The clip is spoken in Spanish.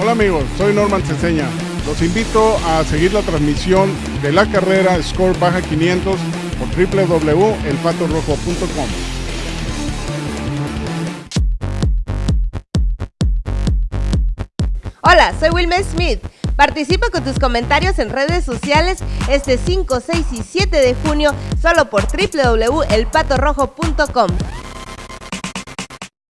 Hola amigos, soy Norman Ceseña. Los invito a seguir la transmisión de la carrera Score Baja 500 por www.elpatorrojo.com. Hola, soy Wilmer Smith. Participa con tus comentarios en redes sociales este 5, 6 y 7 de junio solo por www.elpatorrojo.com.